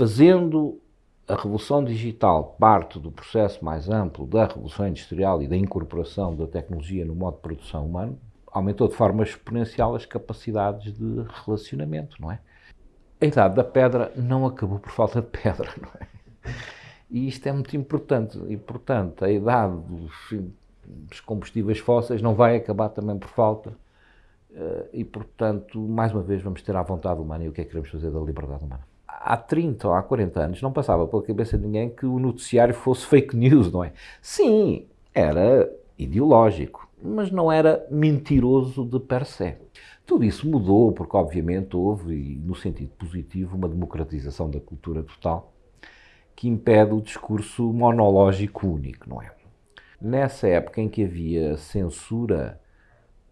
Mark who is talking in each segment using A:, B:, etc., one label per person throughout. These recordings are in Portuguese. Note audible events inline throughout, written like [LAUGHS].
A: fazendo a revolução digital parte do processo mais amplo da revolução industrial e da incorporação da tecnologia no modo de produção humano, aumentou de forma exponencial as capacidades de relacionamento, não é? A idade da pedra não acabou por falta de pedra, não é? E isto é muito importante. E, portanto, a idade dos, dos combustíveis fósseis não vai acabar também por falta. Eh, e, portanto, mais uma vez, vamos ter a vontade humana e o que é que queremos fazer da liberdade humana. Há 30 ou há 40 anos não passava pela cabeça de ninguém que o noticiário fosse fake news, não é? Sim, era ideológico, mas não era mentiroso de per se. Tudo isso mudou porque, obviamente, houve, no sentido positivo, uma democratização da cultura total que impede o discurso monológico único, não é? Nessa época em que havia censura,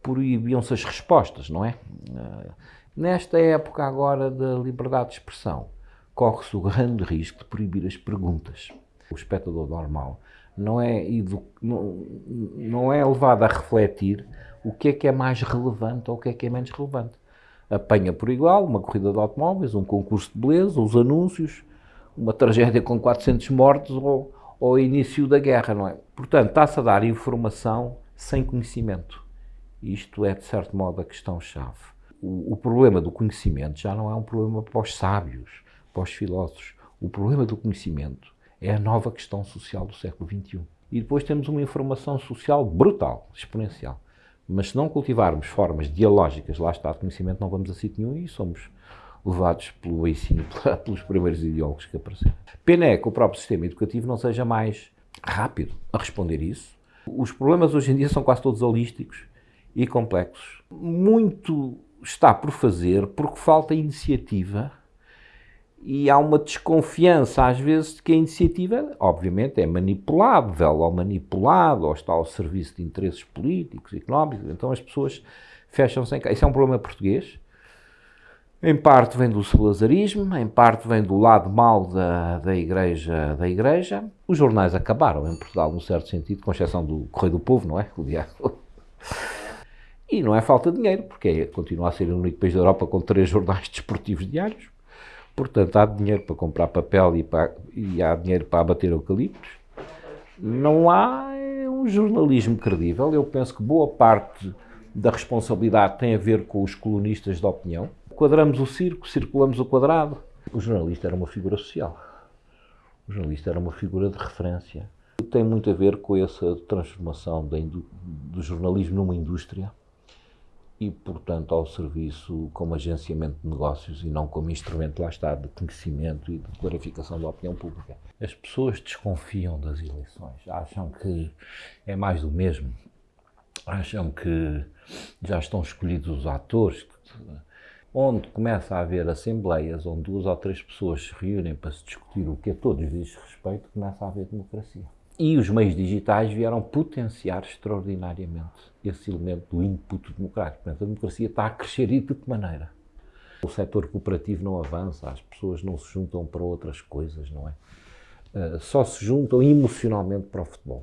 A: proibiam-se as respostas, não é? Eh, nesta época agora da liberdade de expressão, corre-se o grande risco de proibir as perguntas. O espectador normal não é, não, não é levado a refletir o que é que é mais relevante ou o que é que é menos relevante. Apanha por igual uma corrida de automóveis, um concurso de beleza, os anúncios, uma tragédia com 400 mortos ou, ou o início da guerra, não é? Portanto, está-se a dar informação sem conhecimento. Isto é, de certo modo, a questão-chave. O, o, problema do conhecimento já não é um problema para os sábios, para os filósofos. O problema do conhecimento é a nova questão social do século XXI. E depois temos uma informação social brutal, exponencial. Mas se não cultivarmos formas dialógicas, lá está, de conhecimento, não vamos a sítio nenhum e somos levados pelo ensino, [LAUGHS] pelos primeiros ideólogos que apareceram. Pena é que o próprio sistema educativo não seja mais rápido a responder isso. Os problemas hoje em dia são quase todos holísticos e complexos. Muito está por fazer porque falta iniciativa e há uma desconfiança, às vezes, de que a iniciativa, obviamente, é manipulável ou manipulada ou está ao serviço de interesses políticos, económicos, então as pessoas fecham-se em casa. Isso é um problema português. Em parte vem do salazarismo, em parte vem do lado mau da, da, igreja, da igreja. Os jornais acabaram em Portugal, num certo sentido, com exceção do Correio do Povo, não é? [LAUGHS] O diário. E não é falta de dinheiro, porque é, continua a ser o único país da Europa com três jornais [LAUGHS] desportivos diários. Portanto, há dinheiro para comprar papel e, para, e há dinheiro para abater eucaliptos. Não há é um jornalismo credível. Eu penso que boa parte da responsabilidade tem a ver com os colunistas de opinião. Quadramos o circo, circulamos o quadrado. O jornalista era uma figura social. O jornalista era uma figura de referência. Tem muito a ver com essa transformação do jornalismo numa indústria e, portanto, ao serviço como agenciamento de negócios e não como instrumento, lá está, de conhecimento e de clarificação da opinião pública. As pessoas desconfiam das eleições, acham que é mais do mesmo, acham que já estão escolhidos os atores, onde começa a haver assembleias onde duas ou três pessoas se reúnem para se discutir o que a todos diz respeito, começa a haver democracia. E os meios digitais vieram potenciar extraordinariamente esse elemento do input democrático. Portanto, a democracia está a crescer e de que maneira? O setor cooperativo não avança, as pessoas não se juntam para outras coisas, não é? Uh, só se juntam emocionalmente para o futebol.